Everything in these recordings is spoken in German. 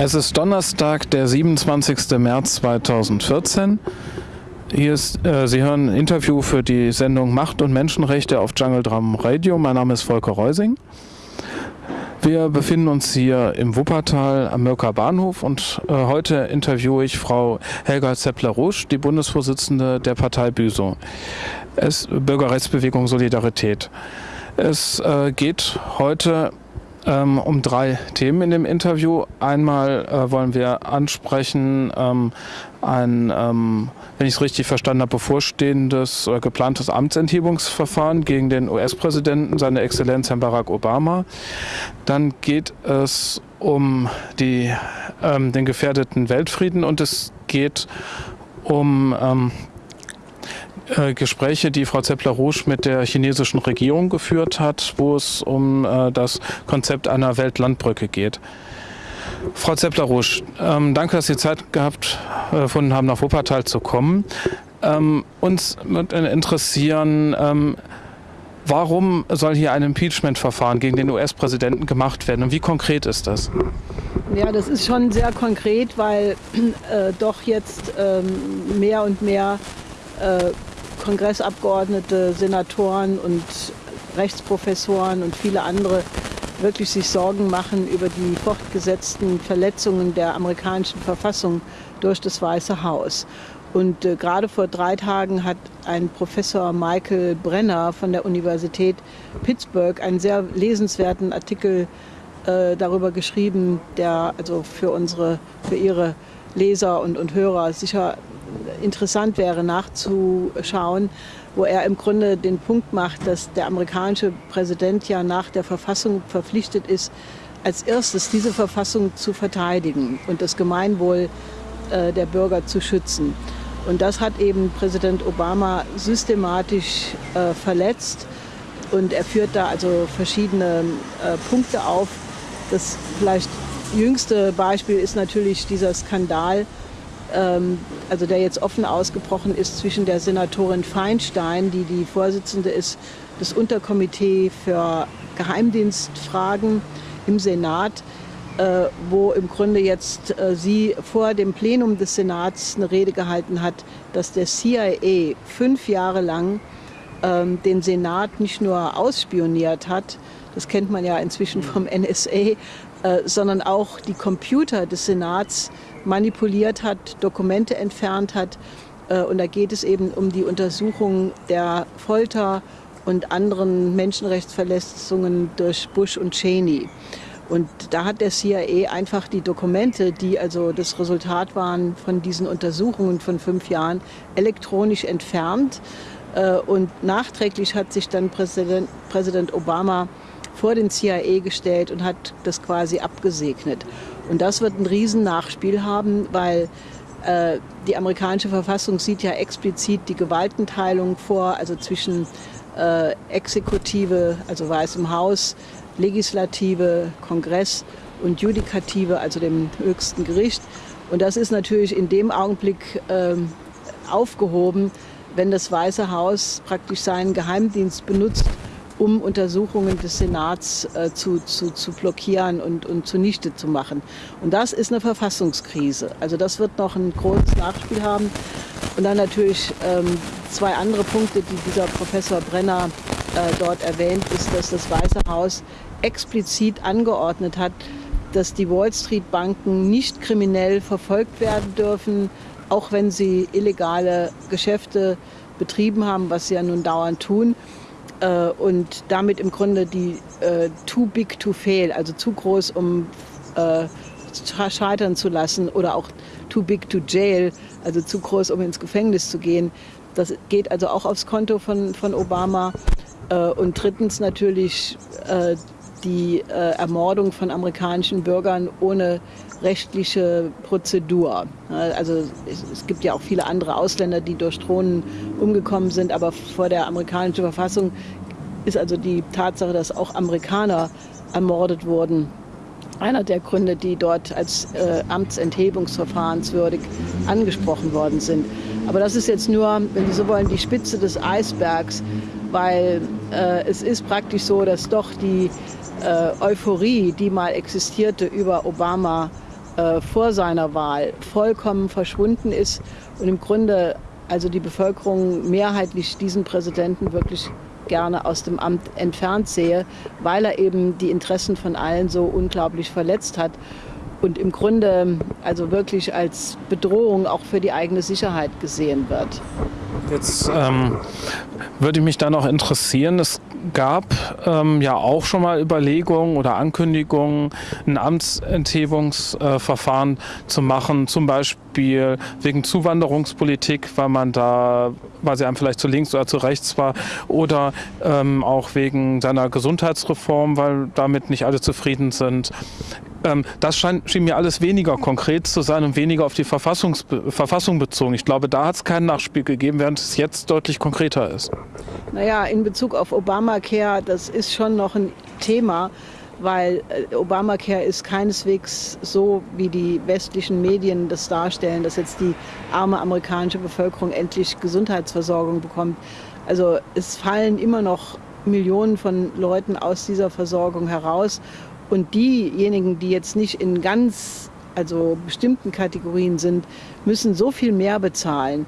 Es ist Donnerstag, der 27. März 2014. Hier ist, äh, Sie hören ein Interview für die Sendung Macht und Menschenrechte auf Jungle Drum Radio. Mein Name ist Volker Reusing. Wir befinden uns hier im Wuppertal am Mörker Bahnhof und äh, heute interviewe ich Frau Helga Zeppler-Rusch, die Bundesvorsitzende der Partei Büso. Es Bürgerrechtsbewegung Solidarität. Es äh, geht heute ähm, um drei Themen in dem Interview. Einmal äh, wollen wir ansprechen ähm, ein, ähm, wenn ich es richtig verstanden habe, bevorstehendes oder geplantes Amtsenthebungsverfahren gegen den US-Präsidenten, seine Exzellenz Herrn Barack Obama. Dann geht es um die, ähm, den gefährdeten Weltfrieden und es geht um ähm, äh, Gespräche, die Frau Zeppler-Rouge mit der chinesischen Regierung geführt hat, wo es um äh, das Konzept einer Weltlandbrücke geht. Frau Zeppler-Rouge, ähm, danke, dass Sie Zeit gehabt äh, gefunden haben, nach Wuppertal zu kommen. Ähm, uns würde interessieren, ähm, warum soll hier ein Impeachment-Verfahren gegen den US-Präsidenten gemacht werden und wie konkret ist das? Ja, das ist schon sehr konkret, weil äh, doch jetzt ähm, mehr und mehr äh, Kongressabgeordnete, Senatoren und Rechtsprofessoren und viele andere wirklich sich Sorgen machen über die fortgesetzten Verletzungen der amerikanischen Verfassung durch das Weiße Haus. Und äh, gerade vor drei Tagen hat ein Professor Michael Brenner von der Universität Pittsburgh einen sehr lesenswerten Artikel äh, darüber geschrieben, der also für unsere, für ihre Leser und, und Hörer sicher interessant wäre nachzuschauen, wo er im Grunde den Punkt macht, dass der amerikanische Präsident ja nach der Verfassung verpflichtet ist, als erstes diese Verfassung zu verteidigen und das Gemeinwohl äh, der Bürger zu schützen. Und das hat eben Präsident Obama systematisch äh, verletzt. Und er führt da also verschiedene äh, Punkte auf. Das vielleicht jüngste Beispiel ist natürlich dieser Skandal also der jetzt offen ausgebrochen ist zwischen der Senatorin Feinstein, die die Vorsitzende ist des Unterkomitee für Geheimdienstfragen im Senat, äh, wo im Grunde jetzt äh, sie vor dem Plenum des Senats eine Rede gehalten hat, dass der CIA fünf Jahre lang ähm, den Senat nicht nur ausspioniert hat, das kennt man ja inzwischen vom NSA, äh, sondern auch die Computer des Senats manipuliert hat, Dokumente entfernt hat. Äh, und da geht es eben um die Untersuchung der Folter und anderen Menschenrechtsverletzungen durch Bush und Cheney. Und da hat der CIA einfach die Dokumente, die also das Resultat waren von diesen Untersuchungen von fünf Jahren, elektronisch entfernt. Äh, und nachträglich hat sich dann Präsident, Präsident Obama vor den CIA gestellt und hat das quasi abgesegnet. Und das wird ein Riesennachspiel haben, weil äh, die amerikanische Verfassung sieht ja explizit die Gewaltenteilung vor, also zwischen äh, Exekutive, also Weißem Haus, Legislative, Kongress und Judikative, also dem höchsten Gericht. Und das ist natürlich in dem Augenblick äh, aufgehoben, wenn das Weiße Haus praktisch seinen Geheimdienst benutzt, um Untersuchungen des Senats äh, zu, zu, zu blockieren und, und zunichte zu machen. Und das ist eine Verfassungskrise. Also das wird noch ein großes Nachspiel haben. Und dann natürlich ähm, zwei andere Punkte, die dieser Professor Brenner äh, dort erwähnt, ist, dass das Weiße Haus explizit angeordnet hat, dass die Wall Street Banken nicht kriminell verfolgt werden dürfen, auch wenn sie illegale Geschäfte betrieben haben, was sie ja nun dauernd tun äh, und damit im Grunde die äh, too big to fail, also zu groß, um äh, scheitern zu lassen oder auch too big to jail, also zu groß, um ins Gefängnis zu gehen. Das geht also auch aufs Konto von, von Obama. Äh, und drittens natürlich äh, die äh, Ermordung von amerikanischen Bürgern ohne rechtliche Prozedur. Also es, gibt ja auch viele andere Ausländer, die durch Drohnen umgekommen sind, aber vor der amerikanischen Verfassung ist also die Tatsache, dass auch Amerikaner ermordet wurden, einer der Gründe, die dort als äh, amtsenthebungsverfahrenswürdig angesprochen worden sind. Aber das ist jetzt nur, wenn Sie so wollen, die Spitze des Eisbergs, weil äh, es ist praktisch so, dass doch die äh, Euphorie, die mal existierte über Obama, äh, vor seiner Wahl vollkommen verschwunden ist und im Grunde also die Bevölkerung mehrheitlich diesen Präsidenten wirklich gerne aus dem Amt entfernt sehe, weil er eben die Interessen von allen so unglaublich verletzt hat und im Grunde also wirklich als Bedrohung auch für die eigene Sicherheit gesehen wird. Jetzt ähm, würde mich da noch interessieren, es gab ähm, ja auch schon mal Überlegungen oder Ankündigungen, ein Amtsenthebungsverfahren äh, zu machen, zum Beispiel wegen Zuwanderungspolitik, weil man da, weil sie einem vielleicht zu links oder zu rechts war, oder ähm, auch wegen seiner Gesundheitsreform, weil damit nicht alle zufrieden sind. Ähm, das scheint, schien mir alles weniger konkret zu sein und weniger auf die Verfassung bezogen. Ich glaube, da hat es kein Nachspiel gegeben, während es jetzt deutlich konkreter ist. Naja, in Bezug auf Obamacare, das ist schon noch ein Thema, weil äh, Obamacare ist keineswegs so, wie die westlichen Medien das darstellen, dass jetzt die arme amerikanische Bevölkerung endlich Gesundheitsversorgung bekommt. Also es fallen immer noch Millionen von Leuten aus dieser Versorgung heraus und diejenigen, die jetzt nicht in ganz also bestimmten Kategorien sind, müssen so viel mehr bezahlen,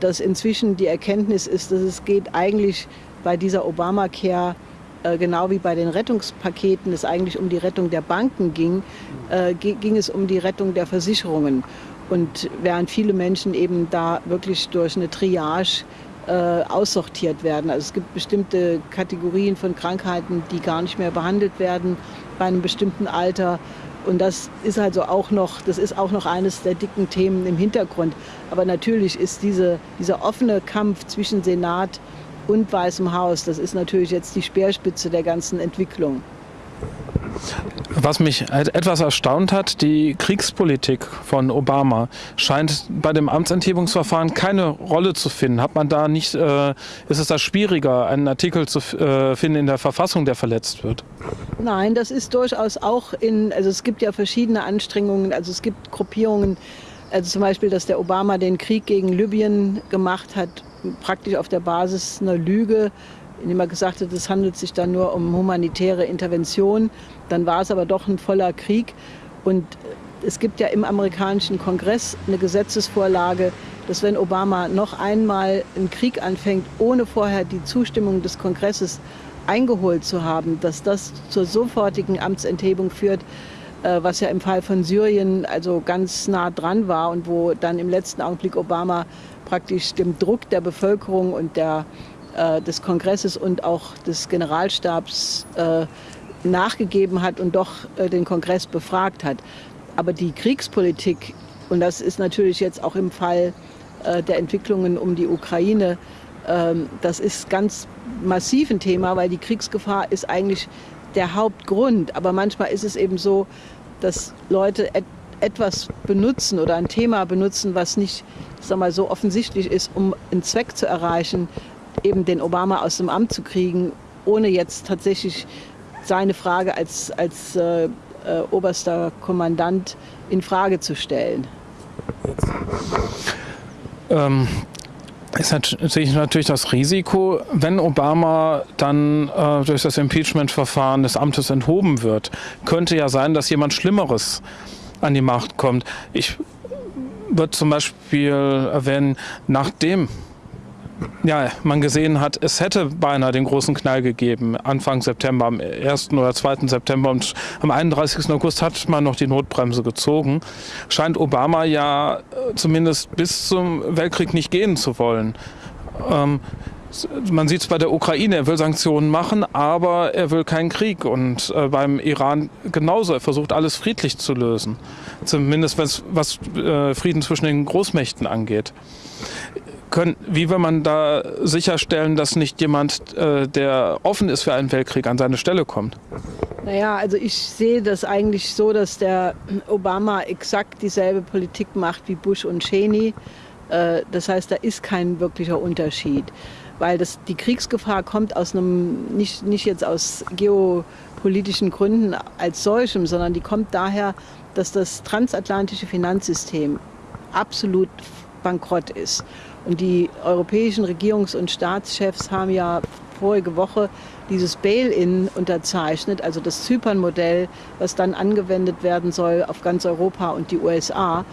dass inzwischen die Erkenntnis ist, dass es geht eigentlich bei dieser Obamacare äh, genau wie bei den Rettungspaketen es eigentlich um die Rettung der Banken ging, äh, ging es um die Rettung der Versicherungen. Und während viele Menschen eben da wirklich durch eine Triage äh, aussortiert werden. Also es gibt bestimmte Kategorien von Krankheiten, die gar nicht mehr behandelt werden bei einem bestimmten Alter. Und das ist also auch noch, das ist auch noch eines der dicken Themen im Hintergrund. Aber natürlich ist diese, dieser offene Kampf zwischen Senat und Weißem Haus, das ist natürlich jetzt die Speerspitze der ganzen Entwicklung. Was mich etwas erstaunt hat, die Kriegspolitik von Obama scheint bei dem Amtsenthebungsverfahren keine Rolle zu finden. Hat man da nicht, äh, ist es da schwieriger, einen Artikel zu äh, finden in der Verfassung, der verletzt wird? Nein, das ist durchaus auch in, also es gibt ja verschiedene Anstrengungen, also es gibt Gruppierungen, also zum Beispiel, dass der Obama den Krieg gegen Libyen gemacht hat, praktisch auf der Basis einer Lüge, indem er gesagt hat, es handelt sich dann nur um humanitäre Intervention. Dann war es aber doch ein voller Krieg. Und es gibt ja im amerikanischen Kongress eine Gesetzesvorlage, dass wenn Obama noch einmal einen Krieg anfängt, ohne vorher die Zustimmung des Kongresses eingeholt zu haben, dass das zur sofortigen Amtsenthebung führt, äh, was ja im Fall von Syrien also ganz nah dran war und wo dann im letzten Augenblick Obama praktisch dem Druck der Bevölkerung und der äh, des Kongresses und auch des Generalstabs äh, nachgegeben hat und doch äh, den Kongress befragt hat. Aber die Kriegspolitik, und das ist natürlich jetzt auch im Fall äh, der Entwicklungen um die Ukraine, ähm, das ist ganz massiv ein Thema, weil die Kriegsgefahr ist eigentlich der Hauptgrund. Aber manchmal ist es eben so, dass Leute et etwas benutzen oder ein Thema benutzen, was nicht sag mal, so offensichtlich ist, um einen Zweck zu erreichen, eben den Obama aus dem Amt zu kriegen, ohne jetzt tatsächlich seine Frage als, als äh, äh, oberster Kommandant in Frage zu stellen. Ähm, ist natürlich, natürlich das Risiko, wenn Obama dann äh, durch das Impeachment-Verfahren des Amtes enthoben wird, könnte ja sein, dass jemand Schlimmeres an die Macht kommt. Ich würde zum Beispiel erwähnen, nachdem ja, man gesehen hat, es hätte beinahe den großen Knall gegeben, Anfang September, am 1. oder 2. September und am 31. August hat man noch die Notbremse gezogen, scheint Obama ja äh, zumindest bis zum Weltkrieg nicht gehen zu wollen. Ähm, man sieht es bei der Ukraine, er will Sanktionen machen, aber er will keinen Krieg. Und äh, beim Iran genauso, er versucht alles friedlich zu lösen. Zumindest was äh, Frieden zwischen den Großmächten angeht können, wie will man da sicherstellen, dass nicht jemand, äh, der offen ist für einen Weltkrieg, an seine Stelle kommt? Naja, also ich sehe das eigentlich so, dass der Obama exakt dieselbe Politik macht wie Bush und Cheney. Äh, das heißt, da ist kein wirklicher Unterschied, weil das, die Kriegsgefahr kommt aus einem, nicht, nicht jetzt aus geopolitischen Gründen als solchem, sondern die kommt daher, dass das transatlantische Finanzsystem absolut bankrott ist. Und die europäischen Regierungs- und Staatschefs haben ja vorige Woche dieses Bail-in unterzeichnet, also das Zypern-Modell, was dann angewendet werden soll auf ganz Europa und die USA.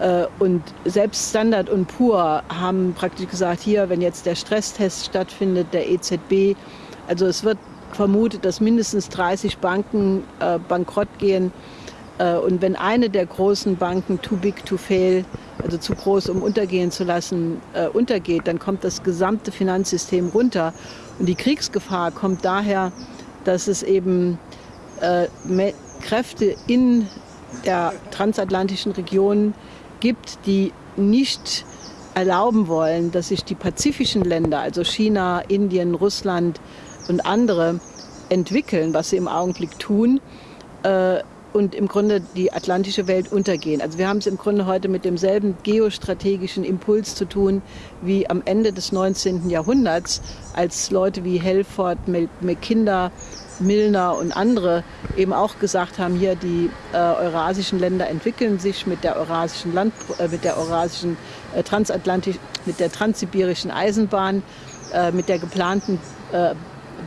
Äh, und selbst Standard und Pur haben praktisch gesagt, hier, wenn jetzt der Stresstest stattfindet, der EZB, also es wird vermutet, dass mindestens 30 Banken äh, bankrott gehen. Äh, und wenn eine der großen Banken too big to fail, also zu groß, um untergehen zu lassen, äh, untergeht, dann kommt das gesamte Finanzsystem runter. Und die Kriegsgefahr kommt daher, dass es eben äh, Kräfte in der transatlantischen Region gibt, die nicht erlauben wollen, dass sich die pazifischen Länder, also China, Indien, Russland und andere, entwickeln, was sie im Augenblick tun. Äh, und im Grunde die atlantische Welt untergehen. Also wir haben es im Grunde heute mit demselben geostrategischen Impuls zu tun wie am Ende des 19. Jahrhunderts, als Leute wie Helford, Mackinder, Milner und andere eben auch gesagt haben, hier die äh, eurasischen Länder entwickeln sich mit der eurasischen Land, äh, mit der eurasischen äh, transatlantisch, mit der transsibirischen Eisenbahn, äh, mit der geplanten äh,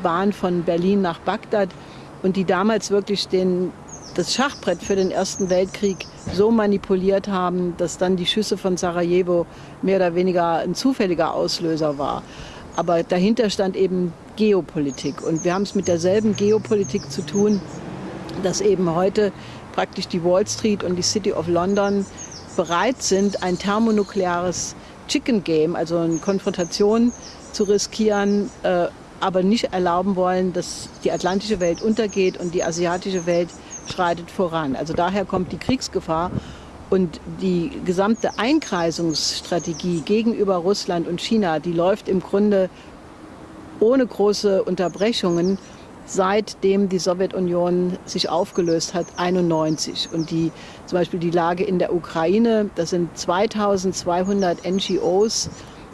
Bahn von Berlin nach Bagdad und die damals wirklich den, das Schachbrett für den Ersten Weltkrieg so manipuliert haben, dass dann die Schüsse von Sarajevo mehr oder weniger ein zufälliger Auslöser war. Aber dahinter stand eben Geopolitik. Und wir haben es mit derselben Geopolitik zu tun, dass eben heute praktisch die Wall Street und die City of London bereit sind, ein thermonukleares Chicken Game, also eine Konfrontation zu riskieren, äh, aber nicht erlauben wollen, dass die atlantische Welt untergeht und die asiatische Welt schreitet voran. Also daher kommt die Kriegsgefahr und die gesamte Einkreisungsstrategie gegenüber Russland und China, die läuft im Grunde ohne große Unterbrechungen, seitdem die Sowjetunion sich aufgelöst hat, 91. Und die, zum Beispiel die Lage in der Ukraine, das sind 2200 NGOs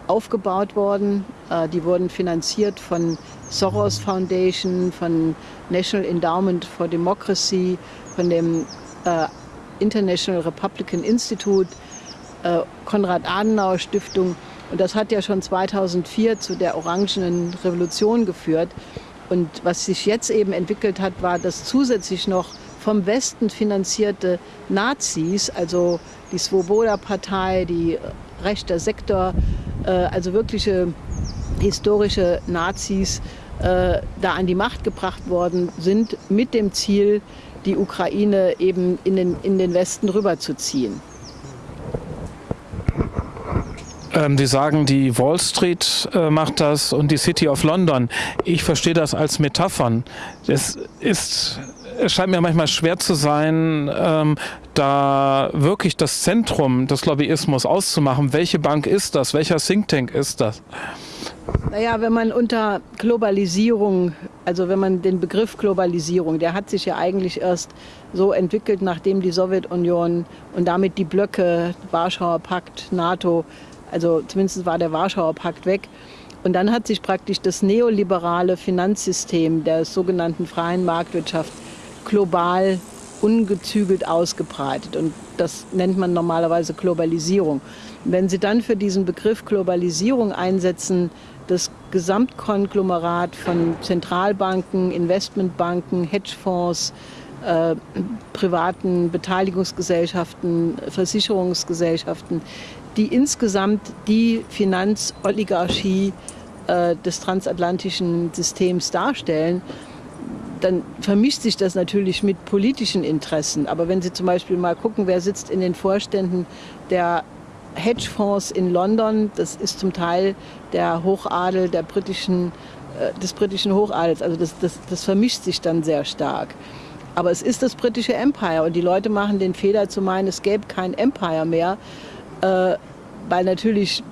aufgebaut worden. Äh, die wurden finanziert von Soros Foundation, von National Endowment for Democracy, von dem äh, International Republican Institute, äh, Konrad-Adenauer-Stiftung. Und das hat ja schon 2004 zu der Orangenen Revolution geführt. Und was sich jetzt eben entwickelt hat, war, dass zusätzlich noch vom Westen finanzierte Nazis, also die Svoboda-Partei, die rechter Sektor, also wirkliche historische Nazis, äh, da an die Macht gebracht worden sind, mit dem Ziel, die Ukraine eben in den, in den Westen rüberzuziehen. Ähm, die sagen, die Wall Street äh, macht das und die City of London. Ich verstehe das als Metaphern. Es ist es scheint mir manchmal schwer zu sein, ähm, da wirklich das Zentrum des Lobbyismus auszumachen. Welche Bank ist das? Welcher Think Tank ist das? Naja, wenn man unter Globalisierung, also wenn man den Begriff Globalisierung, der hat sich ja eigentlich erst so entwickelt, nachdem die Sowjetunion und damit die Blöcke, Warschauer Pakt, NATO, also zumindest war der Warschauer Pakt weg. Und dann hat sich praktisch das neoliberale Finanzsystem der sogenannten freien Marktwirtschaft global ungezügelt ausgebreitet. Und das nennt man normalerweise Globalisierung. Wenn Sie dann für diesen Begriff Globalisierung einsetzen, das Gesamtkonglomerat von Zentralbanken, Investmentbanken, Hedgefonds, äh, privaten Beteiligungsgesellschaften, Versicherungsgesellschaften, die insgesamt die Finanzoligarchie äh, des transatlantischen Systems darstellen, dann vermischt sich das natürlich mit politischen Interessen. Aber wenn Sie zum Beispiel mal gucken, wer sitzt in den Vorständen der Hedgefonds in London, das ist zum Teil der Hochadel der britischen, äh, des britischen Hochadels. Also das, das, das vermischt sich dann sehr stark. Aber es ist das britische Empire und die Leute machen den Fehler zu meinen, es gäbe kein Empire mehr, äh, weil natürlich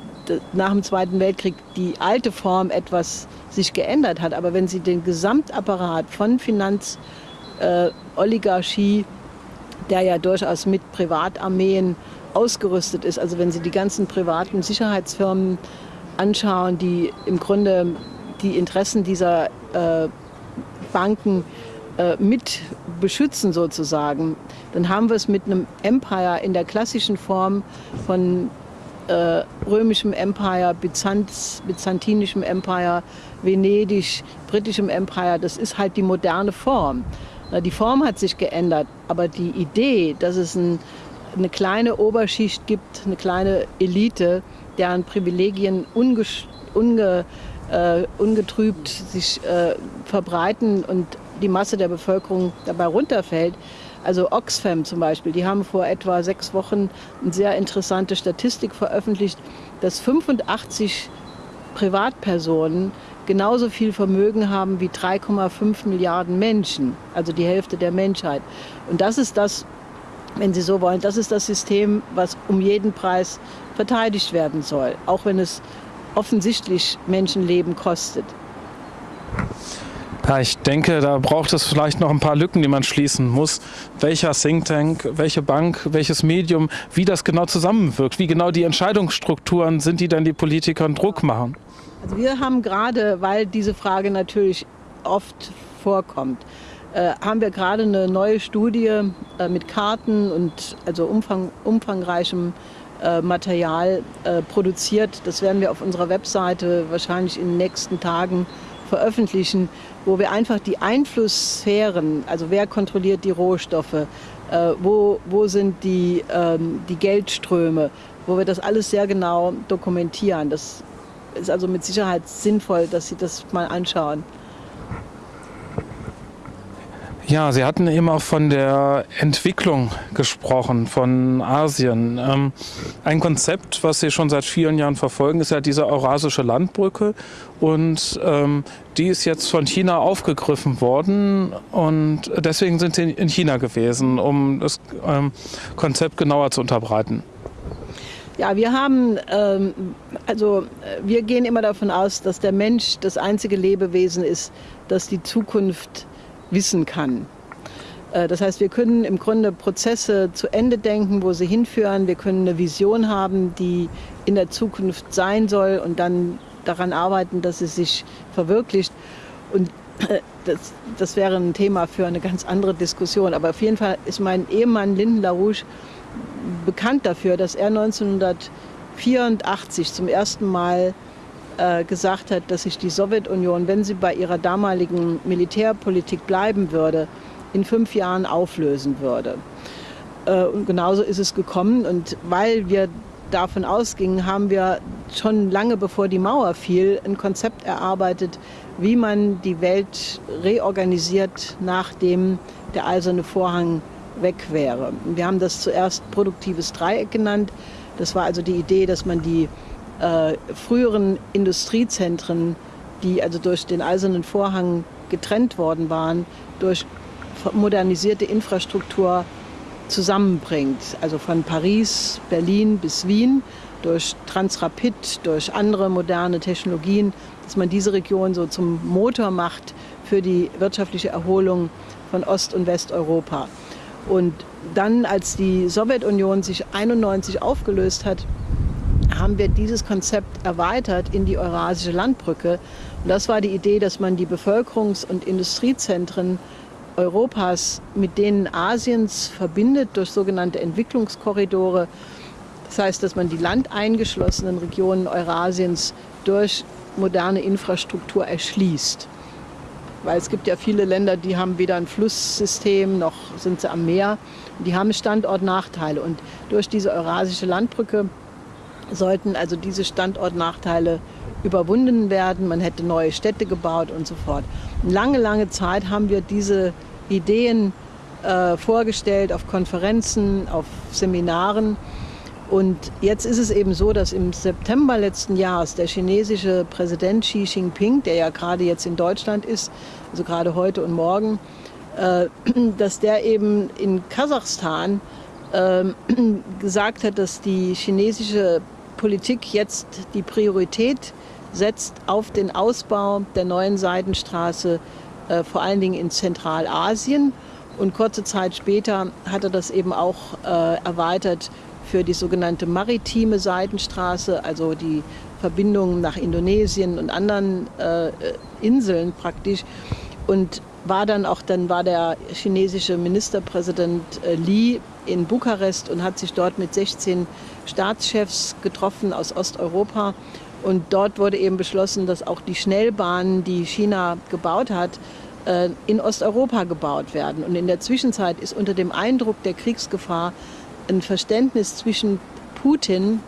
nach dem Zweiten Weltkrieg die alte Form etwas sich geändert hat. Aber wenn Sie den Gesamtapparat von Finanzoligarchie, äh, der ja durchaus mit Privatarmeen ausgerüstet ist, also wenn Sie die ganzen privaten Sicherheitsfirmen anschauen, die im Grunde die Interessen dieser äh, Banken äh, mit beschützen sozusagen, dann haben wir es mit einem Empire in der klassischen Form von äh, römischem Empire, Byzanz, byzantinischem Empire, Venedig, britischem Empire. Das ist halt die moderne Form. Die Form hat sich geändert, aber die Idee, dass es ein, eine kleine Oberschicht gibt, eine kleine Elite, deren Privilegien unge, unge, äh, ungetrübt sich äh, verbreiten und die Masse der Bevölkerung dabei runterfällt. Also Oxfam zum Beispiel, die haben vor etwa sechs Wochen eine sehr interessante Statistik veröffentlicht, dass 85 Privatpersonen genauso viel Vermögen haben wie 3,5 Milliarden Menschen, also die Hälfte der Menschheit. Und das ist das, wenn Sie so wollen, das ist das System, was um jeden Preis verteidigt werden soll, auch wenn es offensichtlich Menschenleben kostet. Ja, ich denke, da braucht es vielleicht noch ein paar Lücken, die man schließen muss. Welcher Think Tank, welche Bank, welches Medium, wie das genau zusammenwirkt, wie genau die Entscheidungsstrukturen sind, die dann die Politikern Druck machen. Also wir haben gerade, weil diese Frage natürlich oft vorkommt, äh, haben wir gerade eine neue Studie äh, mit Karten und also umfang, umfangreichem äh, Material äh, produziert. Das werden wir auf unserer Webseite wahrscheinlich in den nächsten Tagen veröffentlichen, wo wir einfach die Einflusssphären, also wer kontrolliert die Rohstoffe, äh, wo, wo sind die, ähm, die Geldströme, wo wir das alles sehr genau dokumentieren. Das ist also mit Sicherheit sinnvoll, dass Sie das mal anschauen. Ja, Sie hatten eben auch von der Entwicklung gesprochen, von Asien. Ähm, ein Konzept, was Sie schon seit vielen Jahren verfolgen, ist ja diese Eurasische Landbrücke. Und ähm, die ist jetzt von China aufgegriffen worden. Und deswegen sind Sie in China gewesen, um das ähm, Konzept genauer zu unterbreiten. Ja, wir haben, also wir gehen immer davon aus, dass der Mensch das einzige Lebewesen ist, das die Zukunft wissen kann. Äh, das heißt, wir können im Grunde Prozesse zu Ende denken, wo sie hinführen. Wir können eine Vision haben, die in der Zukunft sein soll und dann daran arbeiten, dass sie sich verwirklicht. Und äh, das, das wäre ein Thema für eine ganz andere Diskussion. Aber auf jeden Fall ist mein Ehemann Linden LaRouche bekannt dafür, dass er 1984 zum ersten Mal äh, gesagt hat, dass sich die Sowjetunion, wenn sie bei ihrer damaligen Militärpolitik bleiben würde, in fünf Jahren auflösen würde. Äh, und genauso ist es gekommen. Und weil wir davon ausgingen, haben wir schon lange bevor die Mauer fiel ein Konzept erarbeitet, wie man die Welt reorganisiert, nachdem der eiserne Vorhang weg wäre. Wir haben das zuerst produktives Dreieck genannt. Das war also die Idee, dass man die äh, früheren Industriezentren, die also durch den Eisernen Vorhang getrennt worden waren, durch modernisierte Infrastruktur zusammenbringt. Also von Paris, Berlin bis Wien, durch Transrapid, durch andere moderne Technologien, dass man diese Region so zum Motor macht für die wirtschaftliche Erholung von Ost- und Westeuropa. Und dann, als die Sowjetunion sich 1991 aufgelöst hat, haben wir dieses Konzept erweitert in die Eurasische Landbrücke. Und das war die Idee, dass man die Bevölkerungs- und Industriezentren Europas mit denen Asiens verbindet durch sogenannte Entwicklungskorridore. Das heißt, dass man die landeingeschlossenen Regionen Eurasiens durch moderne Infrastruktur erschließt. Weil es gibt ja viele Länder, die haben weder ein Flusssystem noch sind sie am Meer. Die haben Standortnachteile. Und durch diese Eurasische Landbrücke sollten also diese Standortnachteile überwunden werden. Man hätte neue Städte gebaut und so fort. Lange, lange Zeit haben wir diese Ideen äh, vorgestellt auf Konferenzen, auf Seminaren. Und jetzt ist es eben so, dass im September letzten Jahres der chinesische Präsident Xi Jinping, der ja gerade jetzt in Deutschland ist, also gerade heute und morgen, äh, dass der eben in Kasachstan äh, gesagt hat, dass die chinesische Politik jetzt die Priorität setzt auf den Ausbau der neuen Seidenstraße, äh, vor allen Dingen in Zentralasien. Und kurze Zeit später hat er das eben auch äh, erweitert für die sogenannte maritime Seidenstraße, also die Verbindung nach Indonesien und anderen äh, Inseln praktisch. Und war dann auch, dann war der chinesische Ministerpräsident äh, Li in Bukarest und hat sich dort mit 16 Staatschefs getroffen aus Osteuropa. Und dort wurde eben beschlossen, dass auch die Schnellbahnen, die China gebaut hat, äh, in Osteuropa gebaut werden. Und in der Zwischenzeit ist unter dem Eindruck der Kriegsgefahr ein Verständnis zwischen Putin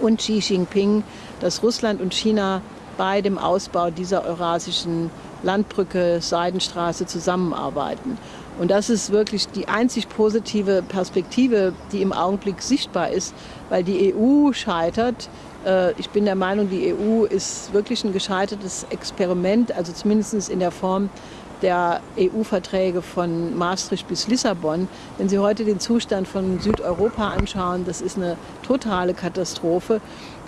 und Xi Jinping, dass Russland und China bei dem Ausbau dieser eurasischen Landbrücke, Seidenstraße zusammenarbeiten. Und das ist wirklich die einzig positive Perspektive, die im Augenblick sichtbar ist, weil die EU scheitert. Äh, ich bin der Meinung, die EU ist wirklich ein gescheitertes Experiment, also zumindest in der Form der EU-Verträge von Maastricht bis Lissabon. Wenn Sie heute den Zustand von Südeuropa anschauen, das ist eine totale Katastrophe.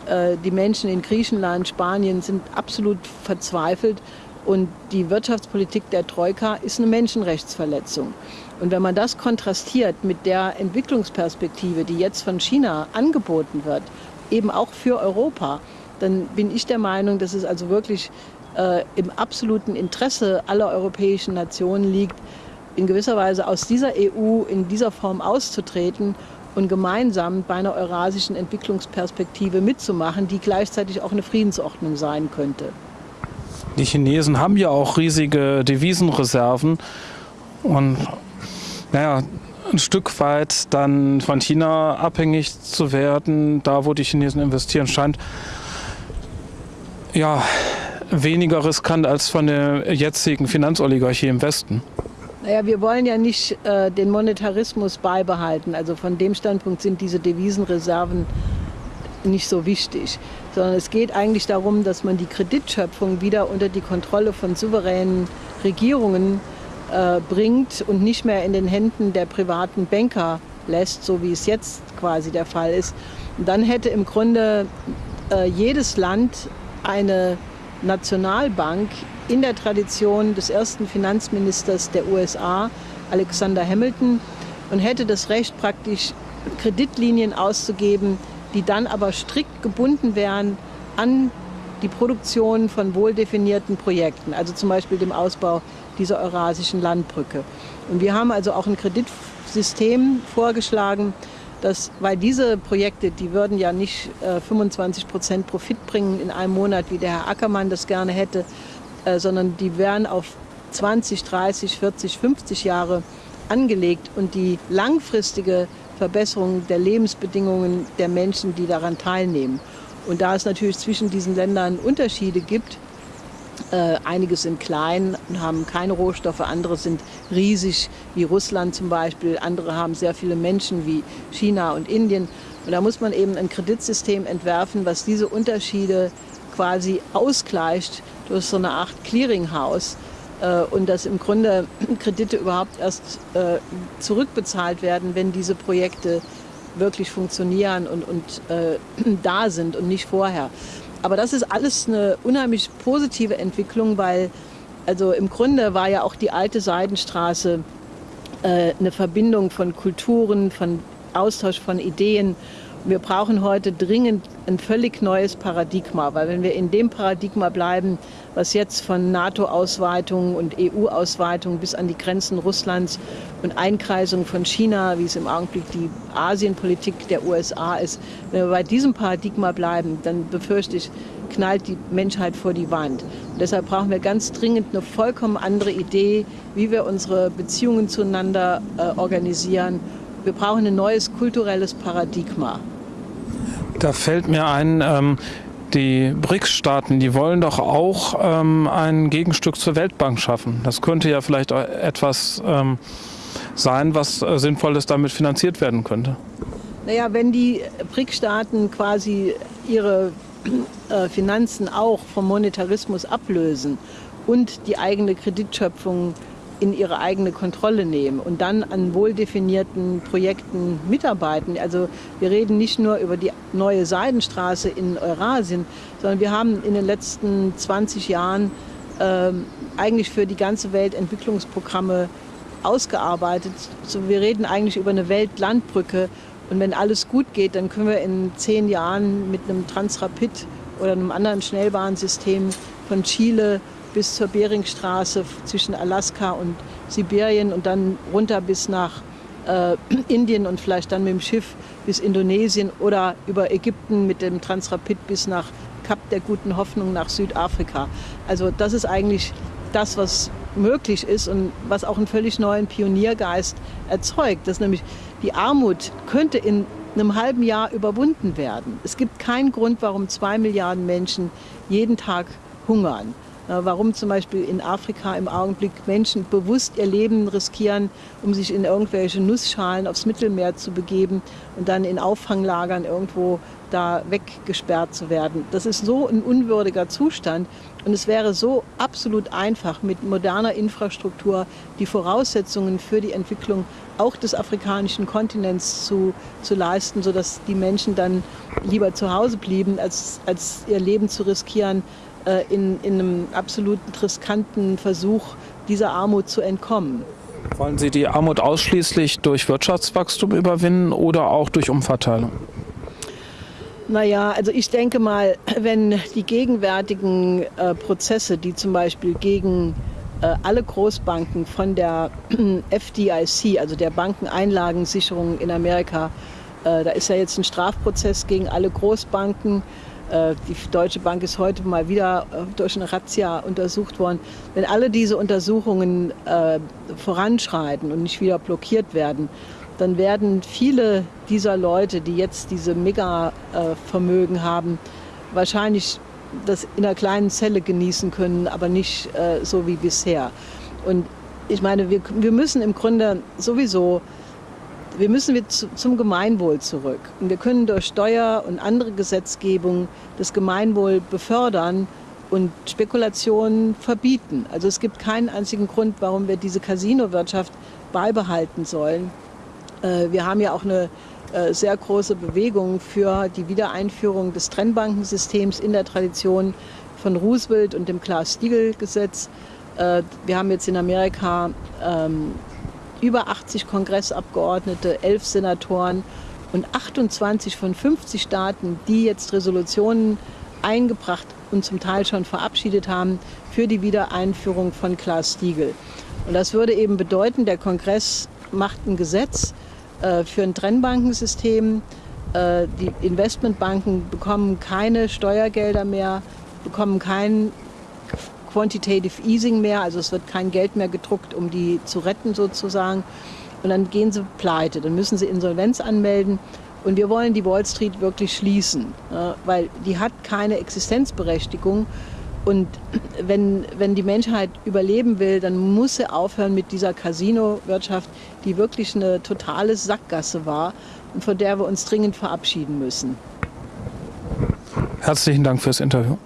Äh, die Menschen in Griechenland, Spanien sind absolut verzweifelt und die Wirtschaftspolitik der Troika ist eine Menschenrechtsverletzung. Und wenn man das kontrastiert mit der Entwicklungsperspektive, die jetzt von China angeboten wird, eben auch für Europa, dann bin ich der Meinung, dass es also wirklich äh, im absoluten Interesse aller europäischen Nationen liegt, in gewisser Weise aus dieser EU in dieser Form auszutreten und gemeinsam bei einer eurasischen Entwicklungsperspektive mitzumachen, die gleichzeitig auch eine Friedensordnung sein könnte. Die Chinesen haben ja auch riesige Devisenreserven und naja, ein Stück weit dann von China abhängig zu werden, da wo die Chinesen investieren, scheint ja weniger riskant als von der jetzigen Finanzoligarchie im Westen. Naja, wir wollen ja nicht äh, den Monetarismus beibehalten. Also von dem Standpunkt sind diese Devisenreserven nicht so wichtig, sondern es geht eigentlich darum, dass man die Kreditschöpfung wieder unter die Kontrolle von souveränen Regierungen äh, bringt und nicht mehr in den Händen der privaten Banker lässt, so wie es jetzt quasi der Fall ist. Und dann hätte im Grunde äh, jedes Land eine Nationalbank in der Tradition des ersten Finanzministers der USA, Alexander Hamilton, und hätte das Recht, praktisch Kreditlinien auszugeben, die dann aber strikt gebunden wären an die Produktion von wohldefinierten Projekten, also zum Beispiel dem Ausbau dieser eurasischen Landbrücke. Und wir haben also auch ein Kreditsystem vorgeschlagen, dass, weil diese Projekte, die würden ja nicht äh, 25 Prozent Profit bringen in einem Monat, wie der Herr Ackermann das gerne hätte, äh, sondern die wären auf 20, 30, 40, 50 Jahre angelegt und die langfristige Verbesserung der Lebensbedingungen der Menschen, die daran teilnehmen. Und da es natürlich zwischen diesen Ländern Unterschiede gibt, äh, einige sind klein und haben keine Rohstoffe, andere sind riesig, wie Russland zum Beispiel. Andere haben sehr viele Menschen, wie China und Indien. Und da muss man eben ein Kreditsystem entwerfen, was diese Unterschiede quasi ausgleicht durch so eine Art Clearinghouse. Äh, und dass im Grunde Kredite überhaupt erst äh, zurückbezahlt werden, wenn diese Projekte wirklich funktionieren und, und äh, da sind und nicht vorher. Aber das ist alles eine unheimlich positive Entwicklung, weil also im Grunde war ja auch die alte Seidenstraße äh, eine Verbindung von Kulturen, von Austausch von Ideen. Wir brauchen heute dringend ein völlig neues Paradigma, weil wenn wir in dem Paradigma bleiben, was jetzt von NATO-Ausweitung und EU-Ausweitung bis an die Grenzen Russlands und Einkreisung von China, wie es im Augenblick die Asienpolitik der USA ist, wenn wir bei diesem Paradigma bleiben, dann befürchte ich, knallt die Menschheit vor die Wand. Und deshalb brauchen wir ganz dringend eine vollkommen andere Idee, wie wir unsere Beziehungen zueinander äh, organisieren. Wir brauchen ein neues kulturelles Paradigma. Da fällt mir ein, ähm, die BRICS-Staaten, die wollen doch auch ähm, ein Gegenstück zur Weltbank schaffen. Das könnte ja vielleicht etwas ähm, sein, was äh, sinnvolles damit finanziert werden könnte. Naja, wenn die BRICS-Staaten quasi ihre äh, Finanzen auch vom Monetarismus ablösen und die eigene Kreditschöpfung in ihre eigene Kontrolle nehmen und dann an wohl definierten Projekten mitarbeiten. Also wir reden nicht nur über die neue Seidenstraße in Eurasien, sondern wir haben in den letzten 20 Jahren äh, eigentlich für die ganze Welt Entwicklungsprogramme ausgearbeitet. So, wir reden eigentlich über eine Weltlandbrücke und wenn alles gut geht, dann können wir in zehn Jahren mit einem Transrapid oder einem anderen Schnellbahnsystem von Chile bis zur Beringstraße zwischen Alaska und Sibirien und dann runter bis nach äh, Indien und vielleicht dann mit dem Schiff bis Indonesien oder über Ägypten mit dem Transrapid bis nach Kap der guten Hoffnung nach Südafrika. Also das ist eigentlich das, was möglich ist und was auch einen völlig neuen Pioniergeist erzeugt. Dass nämlich die Armut könnte in einem halben Jahr überwunden werden. Es gibt keinen Grund, warum zwei Milliarden Menschen jeden Tag hungern. Warum zum Beispiel in Afrika im Augenblick Menschen bewusst ihr Leben riskieren, um sich in irgendwelche Nussschalen aufs Mittelmeer zu begeben und dann in Auffanglagern irgendwo da weggesperrt zu werden. Das ist so ein unwürdiger Zustand und es wäre so absolut einfach mit moderner Infrastruktur die Voraussetzungen für die Entwicklung auch des afrikanischen Kontinents zu, zu leisten, sodass die Menschen dann lieber zu Hause blieben, als, als ihr Leben zu riskieren, äh, in, in einem absolut riskanten Versuch, dieser Armut zu entkommen. Wollen Sie die Armut ausschließlich durch Wirtschaftswachstum überwinden oder auch durch Umverteilung? Naja, also ich denke mal, wenn die gegenwärtigen äh, Prozesse, die zum Beispiel gegen äh, alle Großbanken von der FDIC, also der Bankeneinlagensicherung in Amerika, äh, da ist ja jetzt ein Strafprozess gegen alle Großbanken, äh, die Deutsche Bank ist heute mal wieder äh, durch eine Razzia untersucht worden. Wenn alle diese Untersuchungen äh, voranschreiten und nicht wieder blockiert werden, dann werden viele dieser Leute, die jetzt diese Mega-Vermögen haben, wahrscheinlich das in einer kleinen Zelle genießen können, aber nicht so wie bisher. Und ich meine, wir müssen im Grunde sowieso wir müssen wir zum Gemeinwohl zurück. Und wir können durch Steuer und andere Gesetzgebung das Gemeinwohl befördern und Spekulationen verbieten. Also es gibt keinen einzigen Grund, warum wir diese Casino-Wirtschaft beibehalten sollen. Äh, wir haben ja auch eine äh, sehr große Bewegung für die Wiedereinführung des Trennbankensystems in der Tradition von Roosevelt und dem Glass-Steagall-Gesetz. Äh, wir haben jetzt in Amerika ähm, über 80 Kongressabgeordnete, elf Senatoren und 28 von 50 Staaten, die jetzt Resolutionen eingebracht und zum Teil schon verabschiedet haben für die Wiedereinführung von Glass-Steagall. Und das würde eben bedeuten, der Kongress macht ein Gesetz äh, für ein Trennbankensystem. Äh, die Investmentbanken bekommen keine Steuergelder mehr, bekommen keinen Quantitative Easing mehr, also es wird kein Geld mehr gedruckt, um die zu retten sozusagen. Und dann gehen sie pleite, dann müssen sie Insolvenz anmelden. Und wir wollen die Wall Street wirklich schließen, weil die hat keine Existenzberechtigung. Und wenn, wenn die Menschheit überleben will, dann muss sie aufhören mit dieser Casino-Wirtschaft, die wirklich eine totale Sackgasse war und von der wir uns dringend verabschieden müssen. Herzlichen Dank fürs Interview.